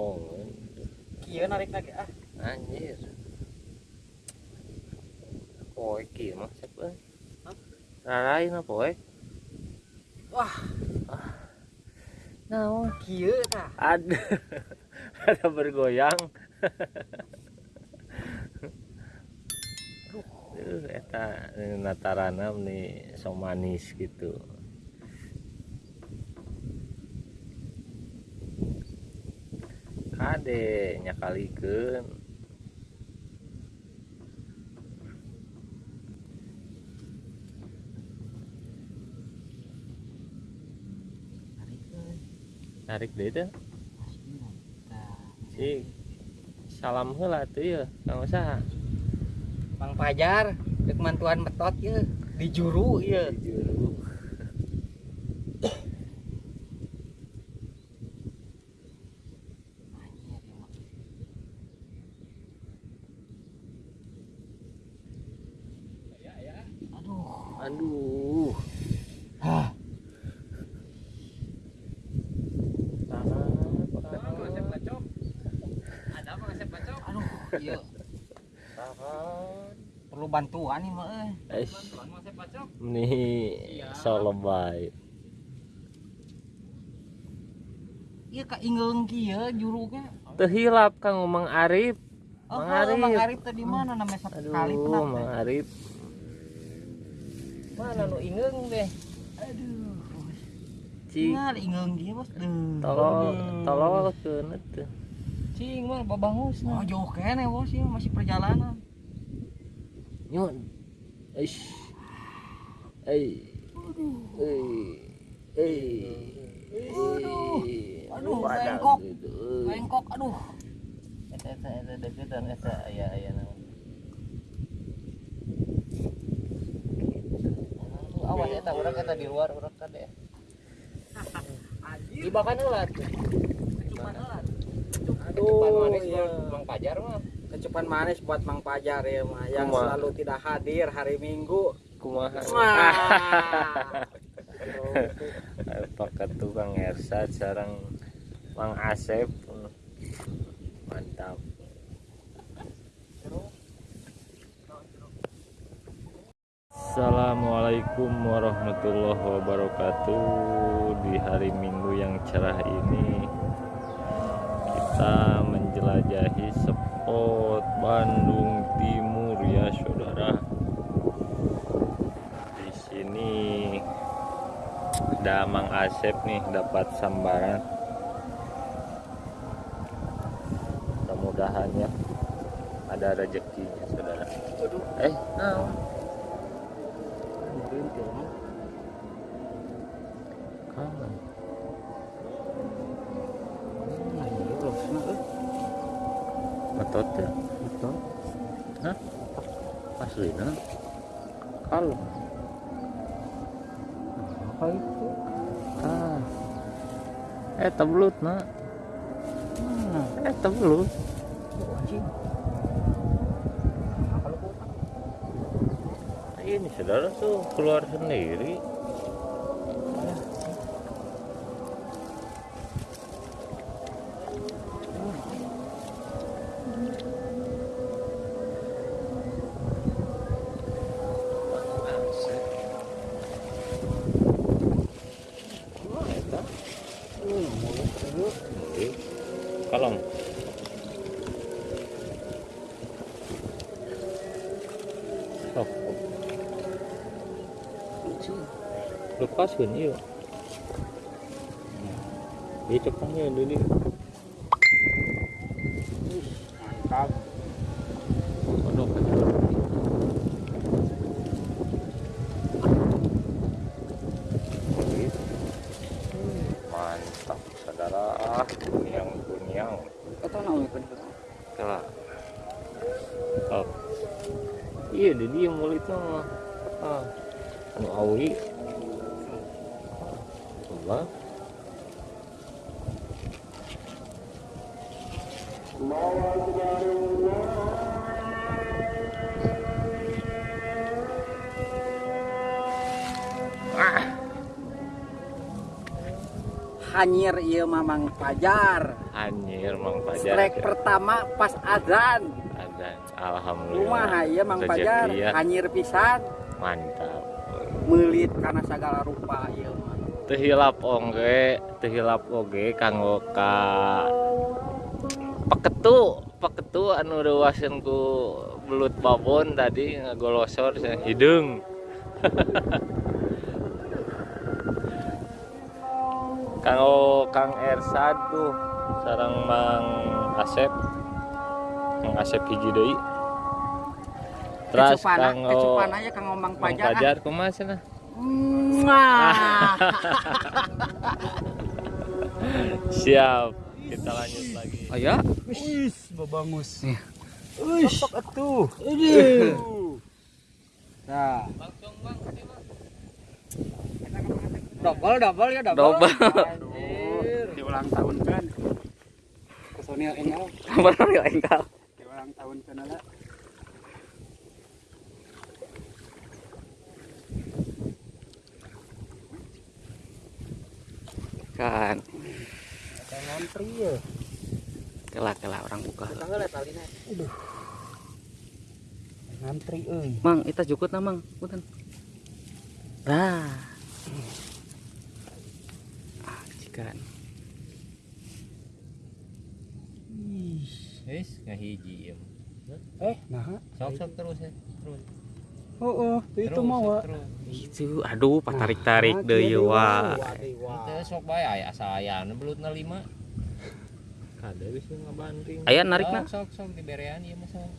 diomongin Kieu narik lagi ah. anjir. Poe kieu mah sep euy Hah? rarain apa poe Wah, naon kieu tah. ada. Ada bergoyang. Duh, eta eh, natarana nih so manis gitu kade nyakalikeun narik deh teh. Si salam heula tuh ya kang usaha Mang Pajar, dek mantuan metot ye di juru ye. juru Aduh. Hah. Perlu bantuan nih, Mak. eh. Nih so lebay Iya ka ingeung kieu jurugnya. terhilap kang Mang Arif Oh, Mang Arif. Arif. Mang Arif tadi mana namanya satu kali aduh pernah. Mang Arif Mana nu ingeung deh. Aduh. cing Tinggal ingeung dia, Bos. Duh. tolol tolol ke tuh Cing mah babangus. Oh, jauh kene, Bos, ya masih perjalanan. nyon eish ei ei ei Aduh. Aduh, bengkok. gitu. Bengkok, aduh. eta eta eta deketan eta aya aya Aduh, eta urang eta di luar urang kade Ibakan heula tuh. Kecupan heula. Kecupan manis buat Mang Pajar mah. Kecupan manis buat Mang Pajar ya mah yang Kumaha? selalu tidak hadir hari Minggu. kumaha pakai tukang Ersa sarang Mang Asep mantap Assalamualaikum warahmatullahi wabarakatuh. Di hari Minggu yang cerah ini kita menjelajahi spot Bandung Timur ya saudara. Di sini ada Mang Asep nih dapat sambaran. Mudah-mudahan ya ada rezekinya saudara. Eh. Nah. Betot ya? Betot. Hah? Aslina? Kalau Apa itu? ah. Eh tebelut nak. Mana? Eh tebelut. Anjing. Ini saudara tuh keluar sendiri. Kalong. Oh. Lepaskan iya. Dia cepatnya dulu. Mantap. Allah ah. Hanyir iya mamang pajar Hanyir mamang pajar Strike ya. pertama pas adzan Azan. Alhamdulillah Rumah iya mamang pajar ya. Hanyir pisat. Mantap Melit karena segala rupa iya mah. Teu hilap oge, teu hilap oge kanggo ka paketu, paketu anu reuaseun ku belut babon tadi ngagolosor cenah hideung. kanggo Kang Ersad tuh sareng Mang Asep. Mang Asep hiji deui. Terus kanggo kecupana ya kang Mang Pajar. ah. Pajar kumaha cenah? Mwah. Siap. Kita lanjut lagi. Aya. Wis, babangus. Iya. Wis, atuh. Nah. Double, double ya double. Double. Anjir. Di ulang tahun kan. Personil enggal Bener ya engkau. di ulang tahun kan lah. Kan. Ada ngantri ya. Kelak kelak orang buka. Ngantri euy. Mang, kita jukut na mang. Punten. Nah. Ah, cikan. Wis ngahiji ya. Eh, nah. Sok sok terus ya. Terus. Oh, oh, itu mau. Itu aduh patarik-tarik deui Iya, wa. Sok bae aya asa aya anu belutna 5. Ada wis ngabanting. Aya narikna. Sok sok sok diberean ieu mah sok.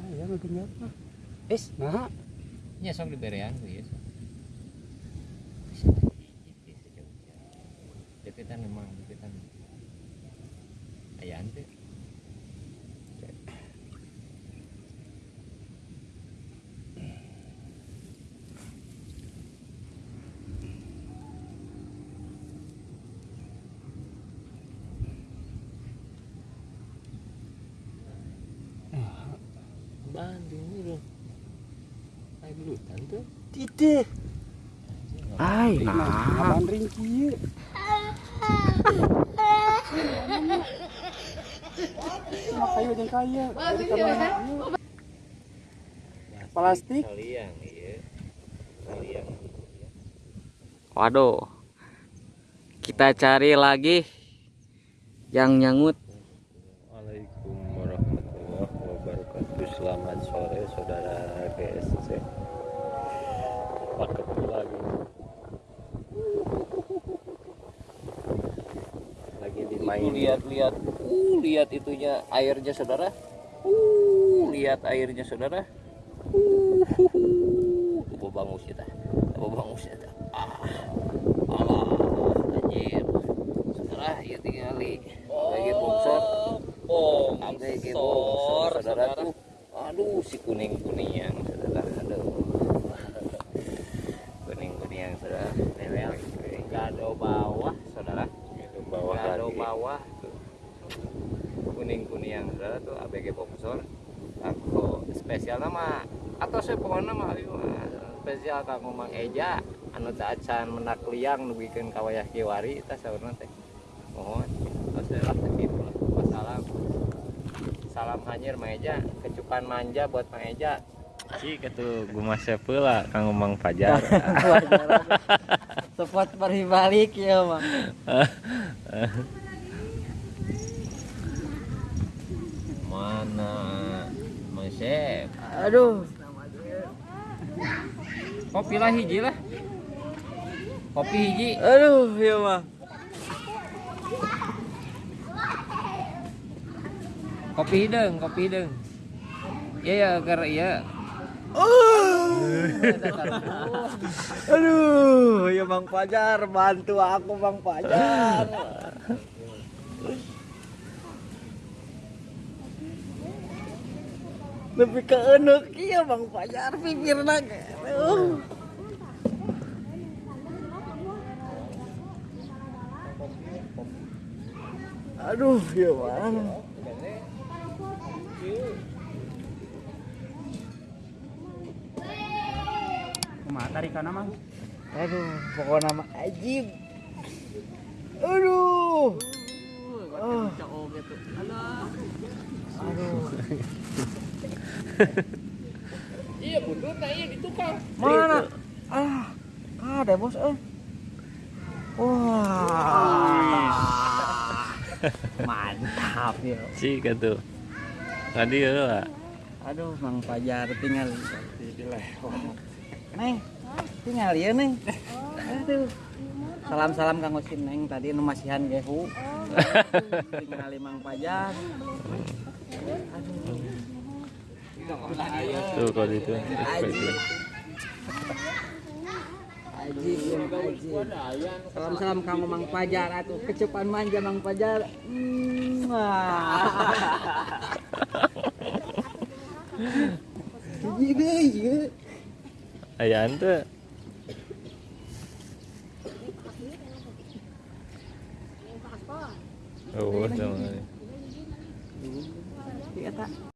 Ah, ya ngagenyat mah. Es, nah. Nya sok diberean ieu. sok. Deketan memang deketan. Aya teh. Banding dulu. Ai belutan tuh. Titih. Ai, Nah. Nah, kayu jeung kaya. Dari kamera. Plastik. Kaliang iya. Kaliang. Waduh. Kita cari lagi yang nyangut. Waalaikumsalam warahmatullahi wabarakatuh. Selamat sore saudara GSC. Paket lagi. Dimain. lihat-lihat uh lihat itunya airnya saudara. Uh lihat airnya saudara. Uh coba bangus kita coba bangus kita ah alah anjir. Saudara ya tinggali lagi bongsor lagi bongsor saudara tuh. Aduh si kuning kuning yang saudara. Aduh. Kuning kuning yang saudara bawah saudara Itu bawah bawah tuh. Kuning kuning yang saudara tuh ABG Bongsor aku spesial nama atau saya pokoknya nama spesial kang Mang Eja. Anu teh acan menak liang nu bikin kawayah kiwari eta saurna teh. Mohon saya gitu lah wassalam salam. Hanyir Mang Eja kecupan manja buat Mang Eja. Cik atuh guma sepela Kang Mang Fajar. Tepat pergi balik ya, Mang. mana Mang Sep Aduh. kopi lah hiji lah. Kopi hiji. Aduh, ya, Mang. kopi hidung kopi hidung iya ya karena iya. Aduh, ya Bang Pajar, bantu aku Bang Pajar. Lebih ke enek iya Bang Pajar pikirna ge. Aduh. Aduh, ya Bang. Kumaha tarikana, Mang? Aduh, pokoknya nama ajib. Oh. gitu. Aduh. iya mundur nah iya di tukang Mana? Ah, ada bos eh. Wah. Mantap ya. sih tuh tadi ya lah Aduh, Mang Fajar tinggal Neng, tinggal ya Neng. Aduh. Salam-salam Kang Osin Neng tadi nu masihan gehu. Tinggal Mang Fajar. Tuh kalau itu Aji. Aji, Aji. Salam-salam Kang Mang Fajar atuh kecepan manja Mang. Jadi deh, ya. ayah ente oh sama Iya tak?